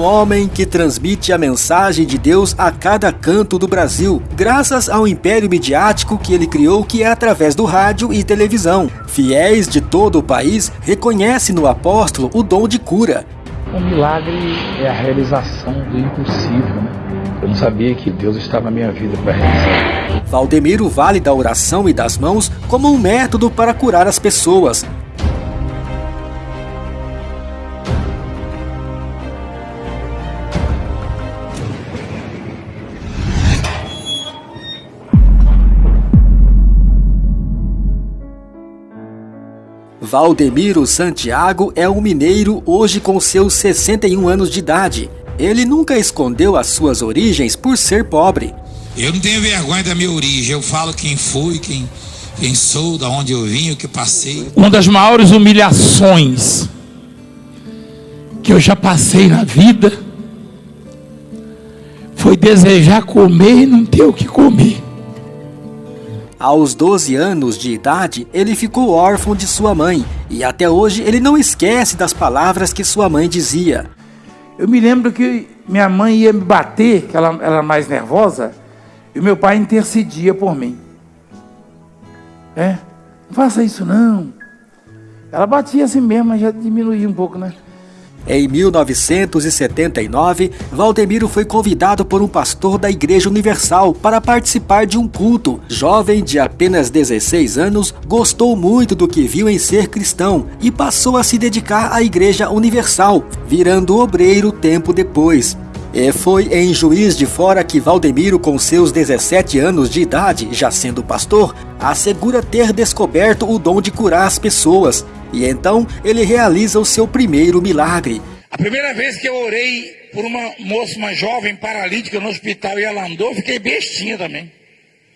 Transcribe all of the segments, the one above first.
um homem que transmite a mensagem de Deus a cada canto do Brasil, graças ao império midiático que ele criou, que é através do rádio e televisão. Fiéis de todo o país reconhecem no apóstolo o dom de cura. Um milagre é a realização do impossível, né? Eu não sabia que Deus estava na minha vida para realizar. Valdemiro vale da oração e das mãos como um método para curar as pessoas. Valdemiro Santiago é um mineiro hoje com seus 61 anos de idade. Ele nunca escondeu as suas origens por ser pobre. Eu não tenho vergonha da minha origem, eu falo quem fui, quem, quem sou, da onde eu vim, o que passei. Uma das maiores humilhações que eu já passei na vida foi desejar comer e não ter o que comer. Aos 12 anos de idade, ele ficou órfão de sua mãe e até hoje ele não esquece das palavras que sua mãe dizia. Eu me lembro que minha mãe ia me bater, que ela era mais nervosa, e meu pai intercedia por mim. É, não faça isso não. Ela batia assim mesmo, mas já diminuía um pouco, né? Em 1979, Valdemiro foi convidado por um pastor da Igreja Universal para participar de um culto. Jovem de apenas 16 anos, gostou muito do que viu em ser cristão e passou a se dedicar à Igreja Universal, virando obreiro tempo depois. E foi em Juiz de Fora que Valdemiro, com seus 17 anos de idade, já sendo pastor, assegura ter descoberto o dom de curar as pessoas e então ele realiza o seu primeiro milagre. A primeira vez que eu orei por uma moça, uma jovem paralítica no hospital e ela andou, fiquei bestinha também.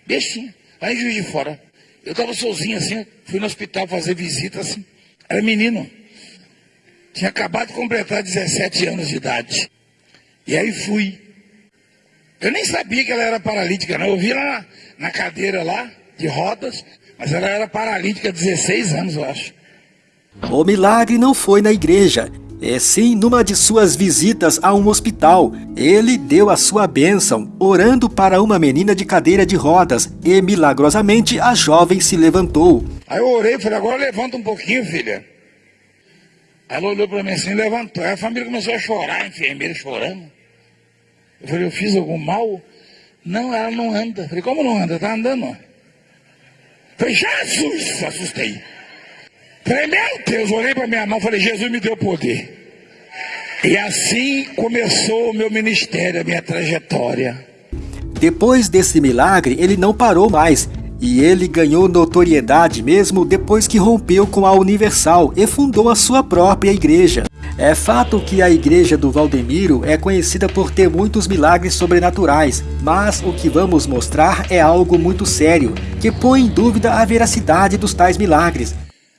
Bestinha. Lá em Juiz de Fora. Eu estava sozinho assim, fui no hospital fazer visita assim. Era menino. Tinha acabado de completar 17 anos de idade. E aí fui. Eu nem sabia que ela era paralítica, não. Eu vi ela na, cadeira lá, de rodas, mas ela era paralítica há 16 anos, eu acho. O milagre não foi na igreja, é sim numa de suas visitas a um hospital. Ele deu a sua bênção, orando para uma menina de cadeira de rodas, e milagrosamente a jovem se levantou. Aí eu orei e falei, agora levanta um pouquinho, filha. Ela olhou para mim assim, levantou. Aí a família começou a chorar, a enfermeira chorando. Eu falei, eu fiz algum mal? Não, ela não anda. Eu falei, como não anda? Tá andando. Eu falei, Jesus! Assustei. Falei, meu Deus, olhei para minha mão falei, Jesus me deu poder. E assim começou o meu ministério, a minha trajetória. Depois desse milagre, ele não parou mais. E ele ganhou notoriedade mesmo depois que rompeu com a Universal e fundou a sua própria igreja. É fato que a igreja do Valdemiro é conhecida por ter muitos milagres sobrenaturais, mas o que vamos mostrar é algo muito sério, que põe em dúvida a veracidade dos tais milagres.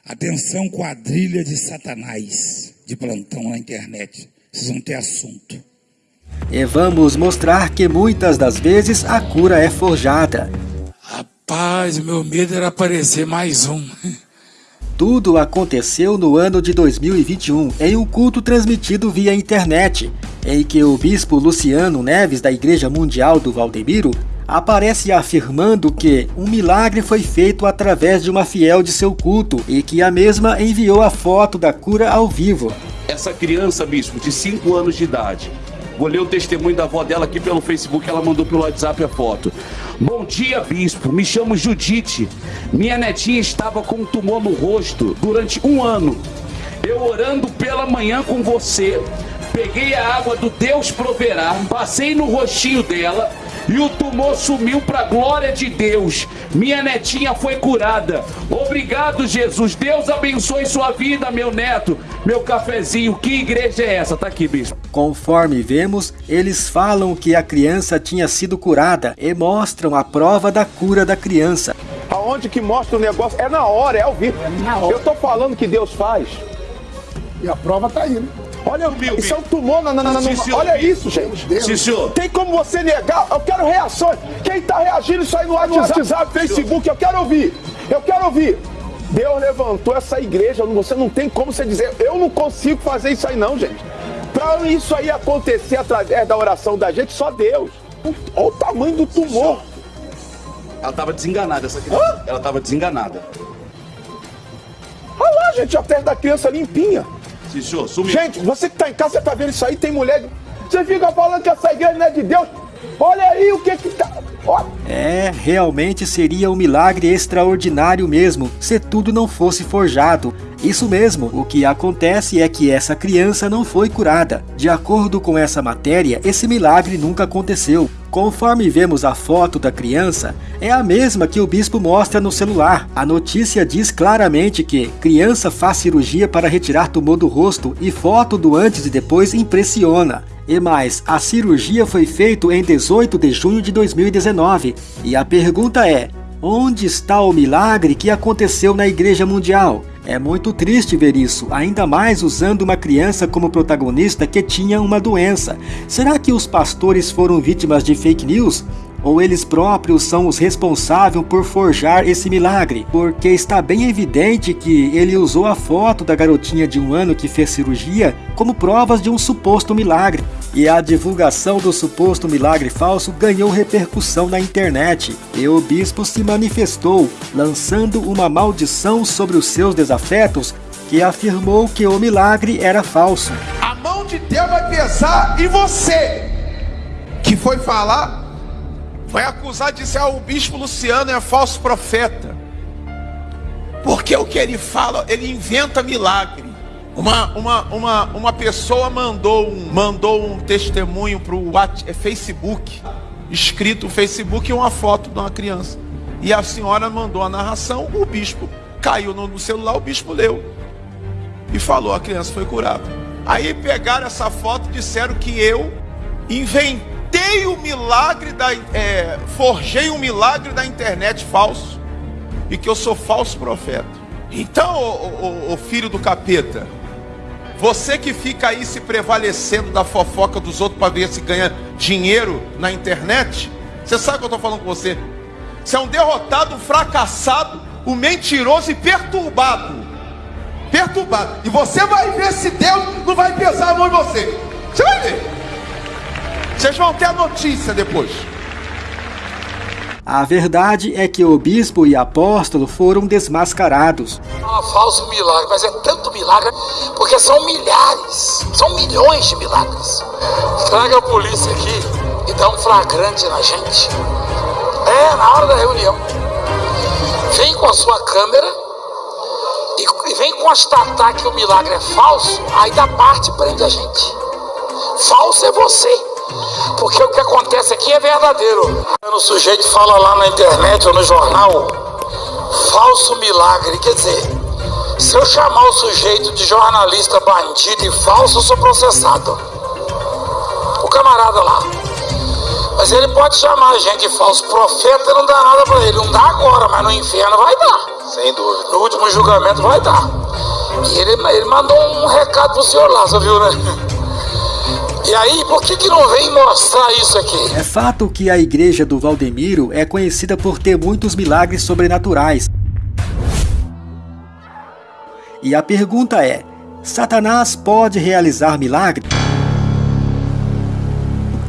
Atenção, quadrilha de Satanás de plantão na internet. Vocês vão ter assunto. E vamos mostrar que muitas das vezes a cura é forjada. Rapaz, meu medo era aparecer mais um. Tudo aconteceu no ano de 2021, em um culto transmitido via internet, em que o bispo Luciano Neves, da Igreja Mundial do Valdemiro, aparece afirmando que um milagre foi feito através de uma fiel de seu culto e que a mesma enviou a foto da cura ao vivo. Essa criança, bispo, de 5 anos de idade, vou ler o testemunho da avó dela aqui pelo Facebook, ela mandou pelo WhatsApp a foto. Bom dia, bispo, me chamo Judite. Minha netinha estava com um tumor no rosto durante um ano. Eu orando pela manhã com você, peguei a água do Deus proverá, passei no rostinho dela e o tumor sumiu para a glória de Deus. Minha netinha foi curada. Obrigado, Jesus. Deus abençoe sua vida, meu neto. Meu cafezinho. Que igreja é essa? Tá aqui, bispo. Conforme vemos, eles falam que a criança tinha sido curada e mostram a prova da cura da criança. Aonde que mostra o negócio? É na hora, é ao vivo. É na hora. Eu tô falando que Deus faz. E a prova tá aí, né? Olha, isso é um tumor na, na, na, na Olha isso, gente. Sim, senhor. Tem como você negar? Eu quero reações. Quem tá reagindo isso aí no WhatsApp, WhatsApp Facebook, eu quero ouvir. Eu quero ouvir. Deus levantou essa igreja, você não tem como você dizer, eu não consigo fazer isso aí não, gente. Pra Então isso aí acontecer através da oração da gente, só Deus. Olha o tamanho do tumor. Ela tava desenganada, essa criança. Hã? Ela tava desenganada. Olha lá, gente, a pele da criança limpinha. Senhor, sumiu. Gente, você que tá em casa, você tá vendo isso aí, tem mulher. Você fica falando que essa igreja não é de Deus. Olha aí o que que tá. É, realmente seria um milagre extraordinário mesmo, se tudo não fosse forjado. Isso mesmo, o que acontece é que essa criança não foi curada. De acordo com essa matéria, esse milagre nunca aconteceu. Conforme vemos a foto da criança, é a mesma que o bispo mostra no celular. A notícia diz claramente que criança faz cirurgia para retirar tumor do rosto e foto do antes e depois impressiona. E mais, a cirurgia foi feita em 18 de junho de 2019. E a pergunta é: onde está o milagre que aconteceu na Igreja Mundial? É muito triste ver isso, ainda mais usando uma criança como protagonista que tinha uma doença. Será que os pastores foram vítimas de fake news? Ou eles próprios são os responsáveis por forjar esse milagre? Porque está bem evidente que ele usou a foto da garotinha de um ano que fez cirurgia como provas de um suposto milagre. E a divulgação do suposto milagre falso ganhou repercussão na internet. E o bispo se manifestou, lançando uma maldição sobre os seus desafetos, que afirmou que o milagre era falso. A mão de Deus vai pesar em você. Que foi falar, vai acusar de ser ah, o bispo Luciano é falso profeta. Porque o que ele fala, ele inventa milagre. Uma, uma, uma, uma pessoa mandou um, mandou um testemunho para o Facebook, escrito Facebook uma foto de uma criança. E a senhora mandou a narração, o bispo caiu no, celular, o bispo leu e falou: a criança foi curada. Aí pegaram essa foto e disseram que eu inventei o milagre da. É, forjei um milagre da internet falso e que eu sou falso profeta. Então, o, o, o filho do capeta, você que fica aí se prevalecendo da fofoca dos outros para ver se ganha dinheiro na internet, você sabe o que eu estou falando com você? Você é um derrotado, fracassado, um mentiroso e perturbado perturbado. E você vai ver se Deus não vai pesar a mão em você. Você vai ver. Vocês vão ter a notícia depois. A verdade é que o bispo e apóstolo foram desmascarados. Ah, falso milagre, mas é tanto milagre, porque são milhares, são milhões de milagres. Traga a polícia aqui e dá um flagrante na gente. É, na hora da reunião. Vem com a sua câmera e vem constatar que o milagre é falso, aí da parte prende a gente. Falso é você. Porque o que acontece aqui é verdadeiro. O sujeito fala lá na internet ou no jornal, falso milagre. Quer dizer, se eu chamar o sujeito de jornalista bandido e falso, eu sou processado. O camarada lá. Mas ele pode chamar a gente de falso profeta, não dá nada pra ele. Não dá agora, mas no inferno vai dar. Sem dúvida. No último julgamento vai dar. E ele, ele mandou um recado pro senhor lá, você viu, né? E aí, por que, que não vem mostrar isso aqui? É fato que a igreja do Valdemiro é conhecida por ter muitos milagres sobrenaturais. E a pergunta é: Satanás pode realizar milagres?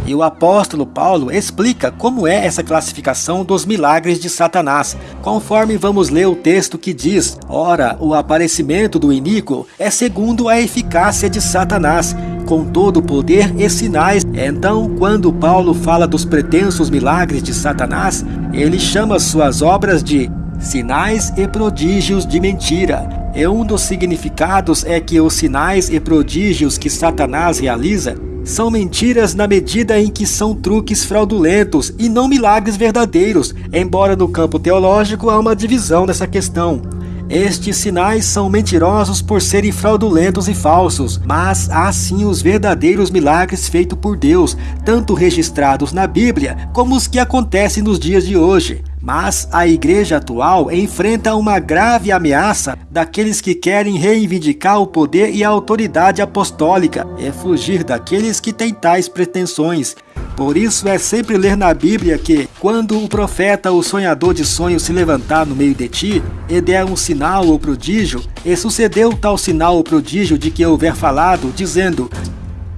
E o apóstolo Paulo explica como é essa classificação dos milagres de Satanás, conforme vamos ler o texto que diz: Ora, o aparecimento do iníquo é segundo a eficácia de Satanás, com todo o poder e sinais. Então, quando Paulo fala dos pretensos milagres de Satanás, ele chama suas obras de sinais e prodígios de mentira. E um dos significados é que os sinais e prodígios que Satanás realiza são mentiras na medida em que são truques fraudulentos e não milagres verdadeiros, embora no campo teológico há uma divisão nessa questão. Estes sinais são mentirosos por serem fraudulentos e falsos, mas há sim os verdadeiros milagres feitos por Deus, tanto registrados na Bíblia como os que acontecem nos dias de hoje. Mas a igreja atual enfrenta uma grave ameaça daqueles que querem reivindicar o poder e a autoridade apostólica e fugir daqueles que têm tais pretensões. Por isso é sempre ler na Bíblia que, quando o profeta ou sonhador de sonhos se levantar no meio de ti, e der um sinal ou prodígio, e sucedeu tal sinal ou prodígio de que houver falado, dizendo: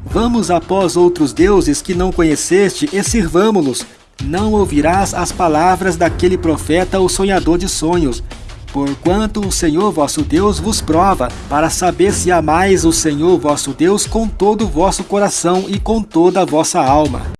Vamos após outros deuses que não conheceste e sirvamo-los. Não ouvirás as palavras daquele profeta ou sonhador de sonhos. Porquanto o Senhor vosso Deus vos prova, para saber se amais o Senhor vosso Deus com todo o vosso coração e com toda a vossa alma.